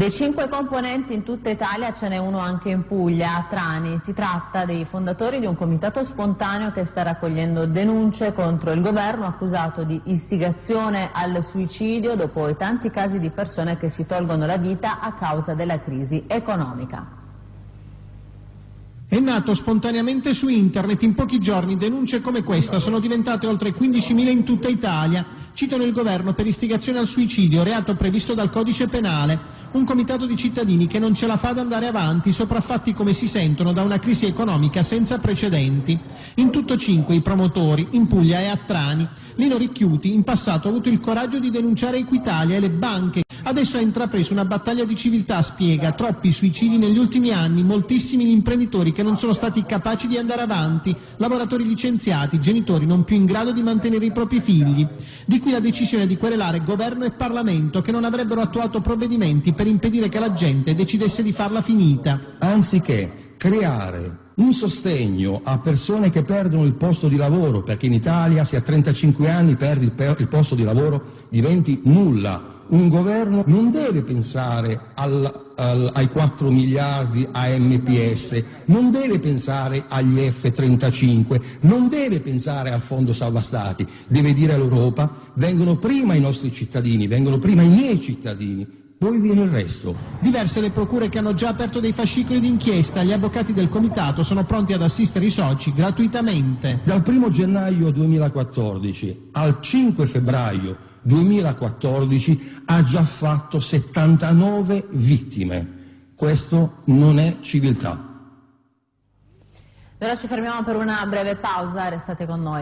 Dei cinque componenti in tutta Italia ce n'è uno anche in Puglia, a Trani. Si tratta dei fondatori di un comitato spontaneo che sta raccogliendo denunce contro il governo accusato di istigazione al suicidio dopo i tanti casi di persone che si tolgono la vita a causa della crisi economica. È nato spontaneamente su internet, in pochi giorni denunce come questa sono diventate oltre 15.000 in tutta Italia. Citano il governo per istigazione al suicidio, reato previsto dal codice penale un comitato di cittadini che non ce la fa ad andare avanti, sopraffatti come si sentono da una crisi economica senza precedenti. In tutto cinque i promotori, in Puglia e a Trani. Lino Ricchiuti in passato ha avuto il coraggio di denunciare Equitalia e le banche. Adesso ha intrapreso una battaglia di civiltà, spiega, troppi suicidi negli ultimi anni, moltissimi gli imprenditori che non sono stati capaci di andare avanti, lavoratori licenziati, genitori non più in grado di mantenere i propri figli. Di qui la decisione di querelare governo e Parlamento che non avrebbero attuato provvedimenti per impedire che la gente decidesse di farla finita. Anziché creare un sostegno a persone che perdono il posto di lavoro, perché in Italia se a 35 anni perdi il, posto di lavoro diventi nulla. Un governo non deve pensare al, al, ai 4 miliardi a MPS, non deve pensare agli F-35, non deve pensare al fondo salva stati, deve dire all'Europa vengono prima i nostri cittadini, vengono prima i miei cittadini, poi viene il resto. Diverse le procure che hanno già aperto dei fascicoli d'inchiesta, gli avvocati del comitato sono pronti ad assistere i soci gratuitamente. Dal 1 gennaio 2014 al 5 febbraio 2014 ha già fatto 79 vittime. Questo non è civiltà. Ora ci fermiamo per una breve pausa, restate con noi.